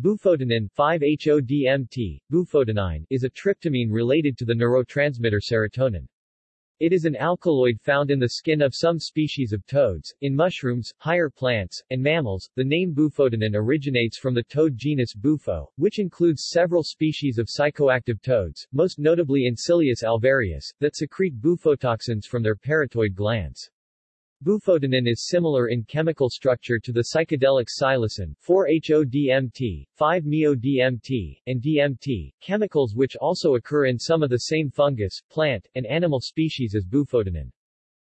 Bufotenin 5-HODMT, bufotenine, is a tryptamine related to the neurotransmitter serotonin. It is an alkaloid found in the skin of some species of toads, in mushrooms, higher plants, and mammals. The name bufotenin originates from the toad genus Bufo, which includes several species of psychoactive toads, most notably Encilius alvarius, that secrete bufotoxins from their parotoid glands. Bufotenin is similar in chemical structure to the psychedelics psilocin 4-HODMT, 5-MeO-DMT, and DMT, chemicals which also occur in some of the same fungus, plant, and animal species as bufotenin.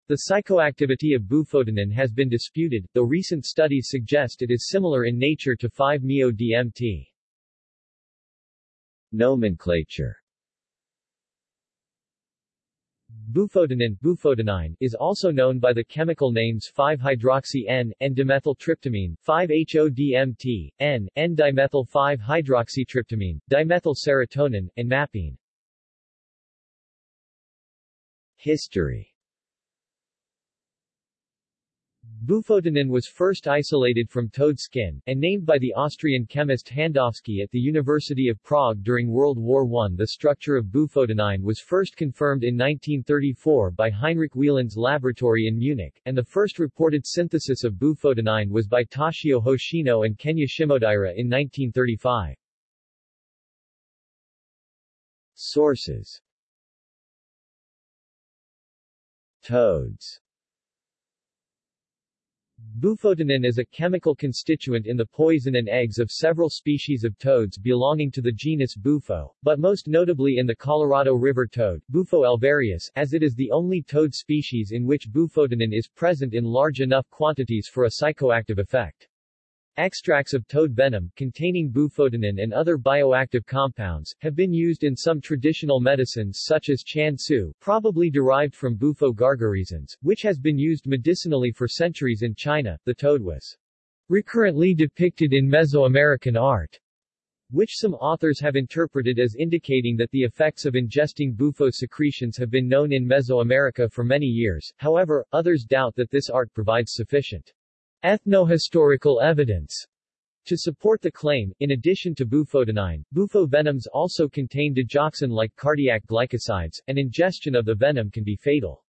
The psychoactivity of bufotenin has been disputed, though recent studies suggest it is similar in nature to 5-MeO-DMT. Nomenclature Bufotenin bufotenine, is also known by the chemical names 5-hydroxy-N, N-dimethyltryptamine, 5-HODMT, N, N-dimethyl-5-hydroxytryptamine, dimethyl serotonin, and mapine. History Bufotenin was first isolated from toad skin, and named by the Austrian chemist Handofsky at the University of Prague during World War I. The structure of bufotenine was first confirmed in 1934 by Heinrich Wieland's laboratory in Munich, and the first reported synthesis of bufotenine was by Toshio Hoshino and Kenya Shimodaira in 1935. Sources Toads Bufotenin is a chemical constituent in the poison and eggs of several species of toads belonging to the genus Bufo, but most notably in the Colorado River toad, Bufo alvarius, as it is the only toad species in which bufotenin is present in large enough quantities for a psychoactive effect. Extracts of toad venom, containing bufotenin and other bioactive compounds, have been used in some traditional medicines such as chan su, probably derived from Bufo gargarizans, which has been used medicinally for centuries in China. The toad was recurrently depicted in Mesoamerican art, which some authors have interpreted as indicating that the effects of ingesting bufo secretions have been known in Mesoamerica for many years, however, others doubt that this art provides sufficient Ethnohistorical evidence to support the claim, in addition to bufotenine, bufo venoms also contain digoxin-like cardiac glycosides, and ingestion of the venom can be fatal.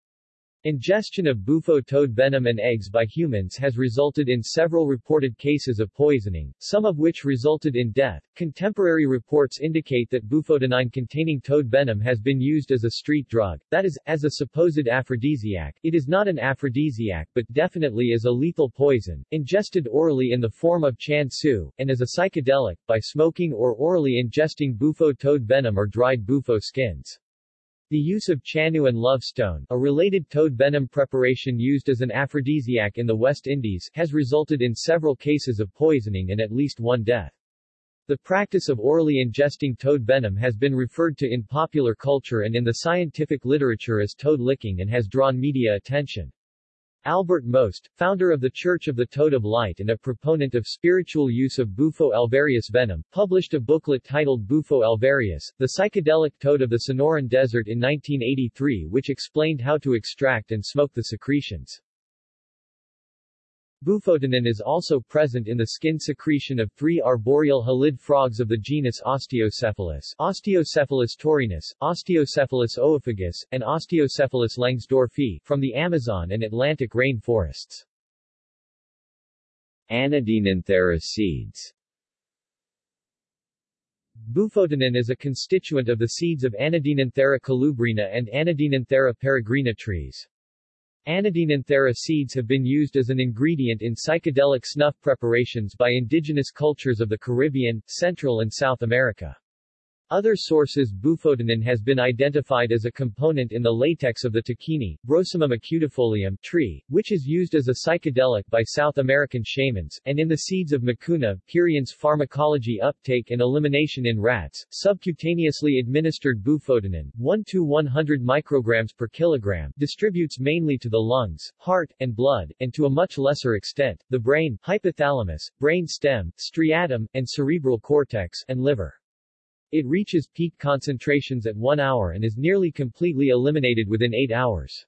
Ingestion of bufo toad venom and eggs by humans has resulted in several reported cases of poisoning, some of which resulted in death. Contemporary reports indicate that bufotenine containing toad venom has been used as a street drug, that is, as a supposed aphrodisiac. It is not an aphrodisiac but definitely is a lethal poison, ingested orally in the form of chan su, and as a psychedelic, by smoking or orally ingesting bufo toad venom or dried bufo skins. The use of chanu and love stone, a related toad venom preparation used as an aphrodisiac in the West Indies, has resulted in several cases of poisoning and at least one death. The practice of orally ingesting toad venom has been referred to in popular culture and in the scientific literature as toad licking and has drawn media attention. Albert Most, founder of the Church of the Toad of Light and a proponent of spiritual use of Bufo alvarius venom, published a booklet titled Bufo alvarius, the psychedelic toad of the Sonoran Desert in 1983 which explained how to extract and smoke the secretions. Bufotenin is also present in the skin secretion of three arboreal halid frogs of the genus Osteocephalus Osteocephalus taurinus, Osteocephalus oophagus, and Osteocephalus langsdorffii, from the Amazon and Atlantic rain forests. Anodinanthera seeds Bufotenin is a constituent of the seeds of Anodinanthera colubrina and Anodinanthera peregrina trees. Anodinanthera seeds have been used as an ingredient in psychedelic snuff preparations by indigenous cultures of the Caribbean, Central and South America. Other sources bufotenin has been identified as a component in the latex of the tahquini, Brosimum acutifolium tree, which is used as a psychedelic by South American shamans, and in the seeds of macuna, Purion's pharmacology uptake and elimination in rats, subcutaneously administered bufotenin, 1 to 100 micrograms per kilogram, distributes mainly to the lungs, heart, and blood, and to a much lesser extent, the brain, hypothalamus, brain stem, striatum, and cerebral cortex, and liver. It reaches peak concentrations at 1 hour and is nearly completely eliminated within 8 hours.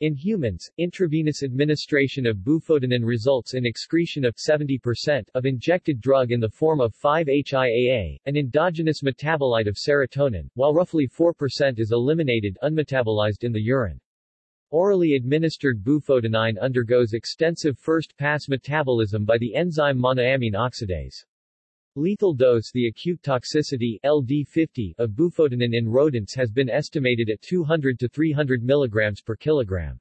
In humans, intravenous administration of bufotenin results in excretion of 70% of injected drug in the form of 5-HIAA, an endogenous metabolite of serotonin, while roughly 4% is eliminated unmetabolized in the urine. Orally administered bufotenine undergoes extensive first-pass metabolism by the enzyme monoamine oxidase. Lethal dose The acute toxicity LD50 of bufotenin in rodents has been estimated at 200 to 300 mg per kilogram.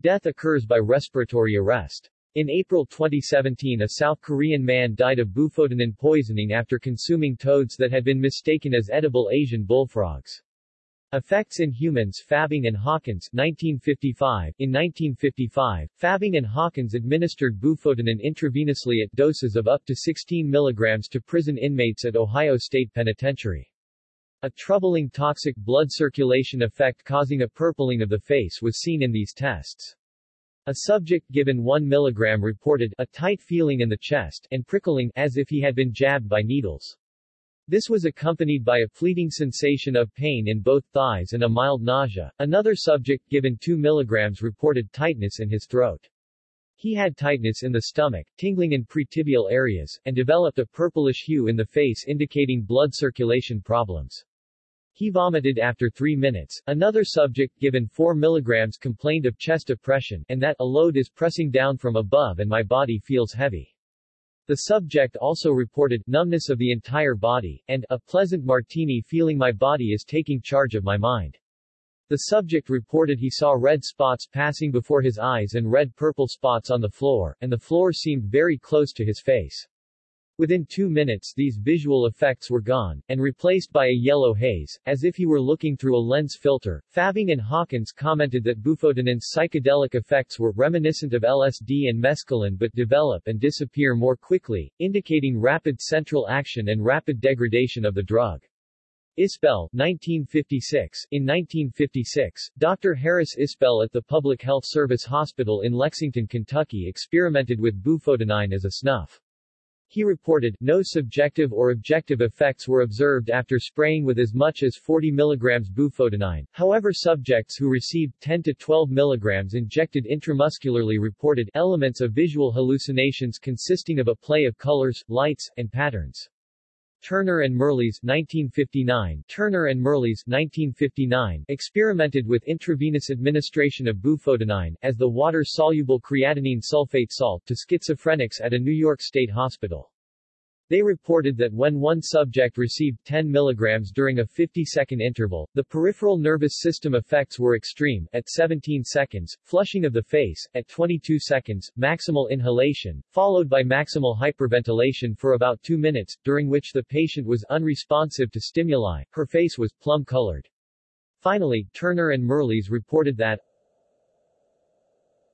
Death occurs by respiratory arrest. In April 2017 a South Korean man died of bufotenin poisoning after consuming toads that had been mistaken as edible Asian bullfrogs. Effects in humans Fabbing and Hawkins 1955. In 1955, Fabbing and Hawkins administered bufotenin intravenously at doses of up to 16 mg to prison inmates at Ohio State Penitentiary. A troubling toxic blood circulation effect causing a purpling of the face was seen in these tests. A subject given 1 mg reported a tight feeling in the chest and prickling as if he had been jabbed by needles. This was accompanied by a fleeting sensation of pain in both thighs and a mild nausea. Another subject given 2 mg reported tightness in his throat. He had tightness in the stomach, tingling in pretibial areas, and developed a purplish hue in the face indicating blood circulation problems. He vomited after 3 minutes. Another subject given 4 mg complained of chest oppression and that a load is pressing down from above and my body feels heavy. The subject also reported numbness of the entire body, and a pleasant martini feeling my body is taking charge of my mind. The subject reported he saw red spots passing before his eyes and red-purple spots on the floor, and the floor seemed very close to his face. Within two minutes these visual effects were gone, and replaced by a yellow haze, as if he were looking through a lens filter. Fabbing and Hawkins commented that bufotenin's psychedelic effects were reminiscent of LSD and mescaline but develop and disappear more quickly, indicating rapid central action and rapid degradation of the drug. Isbell, 1956. In 1956, Dr. Harris Isbell at the Public Health Service Hospital in Lexington, Kentucky experimented with bufotenine as a snuff. He reported, no subjective or objective effects were observed after spraying with as much as 40 mg bufotenine, however subjects who received 10 to 12 mg injected intramuscularly reported elements of visual hallucinations consisting of a play of colors, lights, and patterns. Turner and Mirrlees 1959 Turner and Mirrlees 1959 experimented with intravenous administration of bufotenine as the water-soluble creatinine sulfate salt to schizophrenics at a New York State hospital. They reported that when one subject received 10 mg during a 50-second interval, the peripheral nervous system effects were extreme, at 17 seconds, flushing of the face, at 22 seconds, maximal inhalation, followed by maximal hyperventilation for about 2 minutes, during which the patient was unresponsive to stimuli, her face was plum-colored. Finally, Turner and Mirrlees reported that,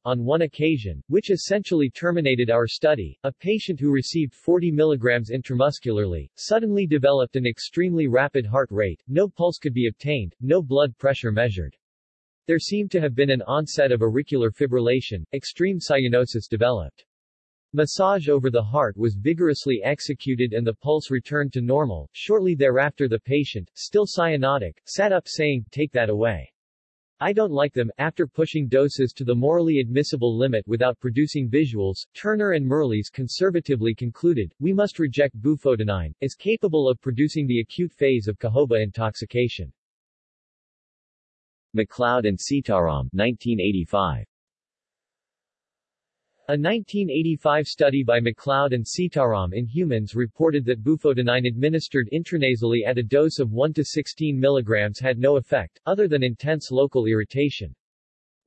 on one occasion, which essentially terminated our study, a patient who received 40 mg intramuscularly, suddenly developed an extremely rapid heart rate, no pulse could be obtained, no blood pressure measured. There seemed to have been an onset of auricular fibrillation, extreme cyanosis developed. Massage over the heart was vigorously executed and the pulse returned to normal. Shortly thereafter the patient, still cyanotic, sat up saying, take that away. I don't like them. After pushing doses to the morally admissible limit without producing visuals, Turner and Mirrlees conservatively concluded, we must reject bufotenine, as capable of producing the acute phase of cohoba intoxication. McLeod and Sitaram 1985. A 1985 study by McLeod and Sitaram in humans reported that bufotenine administered intranasally at a dose of 1 to 16 mg had no effect, other than intense local irritation.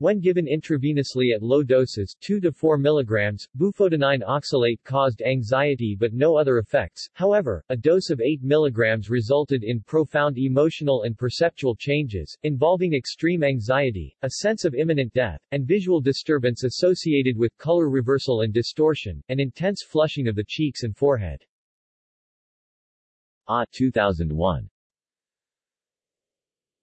When given intravenously at low doses 2 to 4 mg, bufotenine oxalate caused anxiety but no other effects. However, a dose of 8 mg resulted in profound emotional and perceptual changes, involving extreme anxiety, a sense of imminent death, and visual disturbance associated with color reversal and distortion, and intense flushing of the cheeks and forehead. Ah 2001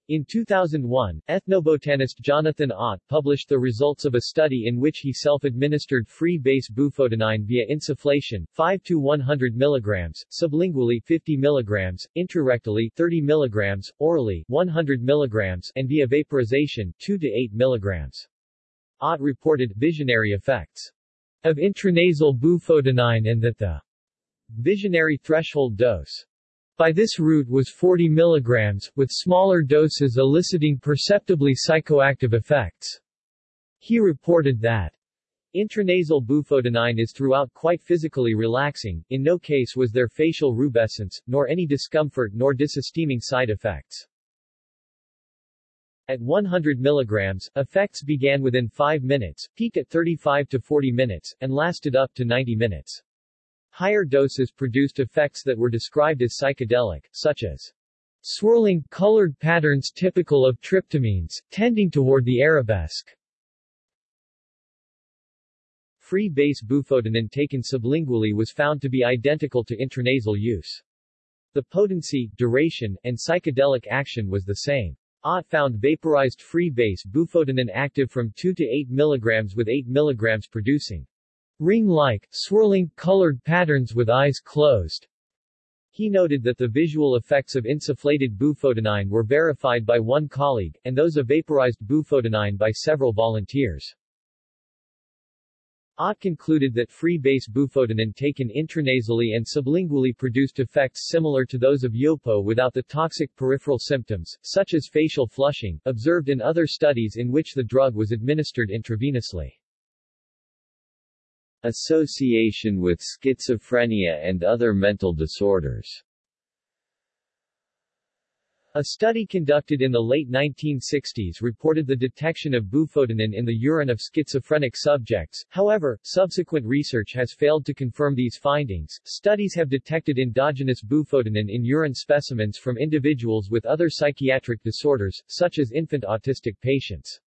in 2001, ethnobotanist Jonathan Ott published the results of a study in which he self-administered free-base bufotenine via insufflation, 5 to 100 mg, sublingually 50 mg, intrarectally 30 mg, orally 100 mg, and via vaporization 2 to 8 mg. Ott reported visionary effects of intranasal bufotenine and that the visionary threshold dose by this route was 40 mg, with smaller doses eliciting perceptibly psychoactive effects. He reported that Intranasal bufotenine is throughout quite physically relaxing, in no case was there facial rubescence, nor any discomfort nor dysesteeming side effects. At 100 mg, effects began within 5 minutes, peaked at 35 to 40 minutes, and lasted up to 90 minutes. Higher doses produced effects that were described as psychedelic, such as swirling, colored patterns typical of tryptamines, tending toward the arabesque. Free base bufotenine taken sublingually was found to be identical to intranasal use. The potency, duration, and psychedelic action was the same. Ott found vaporized free base bufotenine active from 2 to 8 mg with 8 mg producing ring-like, swirling, colored patterns with eyes closed. He noted that the visual effects of insufflated bufotenine were verified by one colleague, and those of vaporized bufotenine by several volunteers. Ott concluded that free-base bufotenine taken intranasally and sublingually produced effects similar to those of Yopo without the toxic peripheral symptoms, such as facial flushing, observed in other studies in which the drug was administered intravenously. Association with schizophrenia and other mental disorders a study conducted in the late 1960s reported the detection of bufotenin in the urine of schizophrenic subjects, however, subsequent research has failed to confirm these findings. Studies have detected endogenous bufotenin in urine specimens from individuals with other psychiatric disorders, such as infant autistic patients.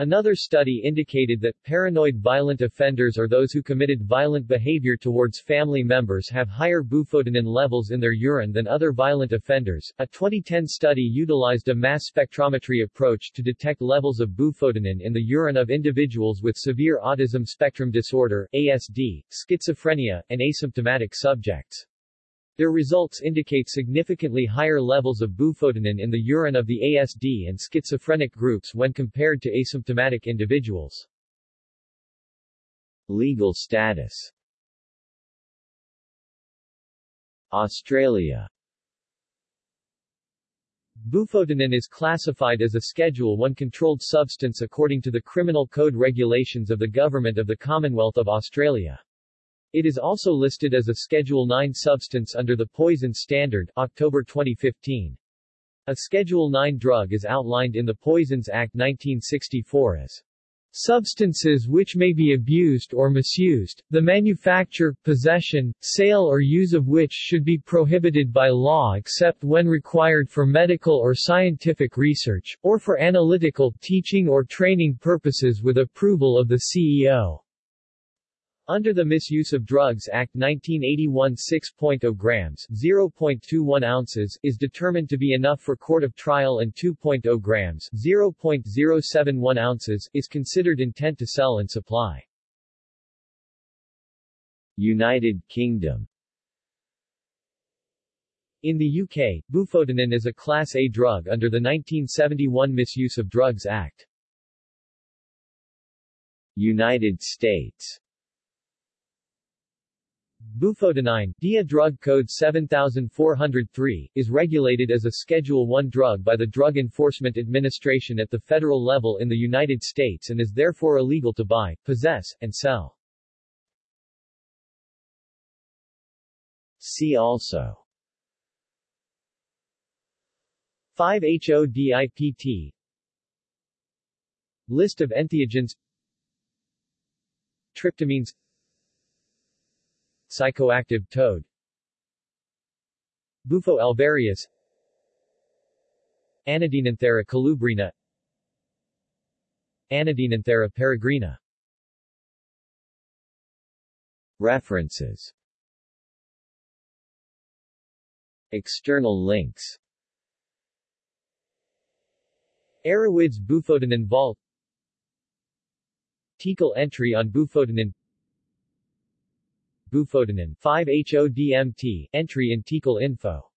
Another study indicated that paranoid violent offenders or those who committed violent behavior towards family members have higher bufotenin levels in their urine than other violent offenders. A 2010 study utilized a mass spectrometry approach to detect levels of bufotenin in the urine of individuals with severe autism spectrum disorder, ASD, schizophrenia, and asymptomatic subjects. Their results indicate significantly higher levels of bufotenin in the urine of the ASD and schizophrenic groups when compared to asymptomatic individuals. Legal status Australia Bufotenin is classified as a Schedule I controlled substance according to the Criminal Code regulations of the Government of the Commonwealth of Australia. It is also listed as a Schedule 9 substance under the Poison Standard, October 2015. A Schedule 9 drug is outlined in the Poisons Act 1964 as substances which may be abused or misused, the manufacture, possession, sale or use of which should be prohibited by law except when required for medical or scientific research, or for analytical, teaching or training purposes with approval of the CEO. Under the Misuse of Drugs Act 1981 6.0 grams 0.21 ounces is determined to be enough for court of trial and 2.0 grams 0.071 ounces is considered intent to sell and supply. United Kingdom In the UK, bufotenin is a Class A drug under the 1971 Misuse of Drugs Act. United States Bufotenine, DEA Drug Code 7403, is regulated as a Schedule I drug by the Drug Enforcement Administration at the federal level in the United States and is therefore illegal to buy, possess, and sell. See also. 5-HODIPT List of entheogens. Tryptamines Psychoactive toad. Bufo alvarius Anadinanthera colubrina Anadinanthera peregrina. References. External links. Arawids Bufotenine Vault. Tecal entry on Bufotenine Bufotenine 5-HODMT, entry in Tecal Info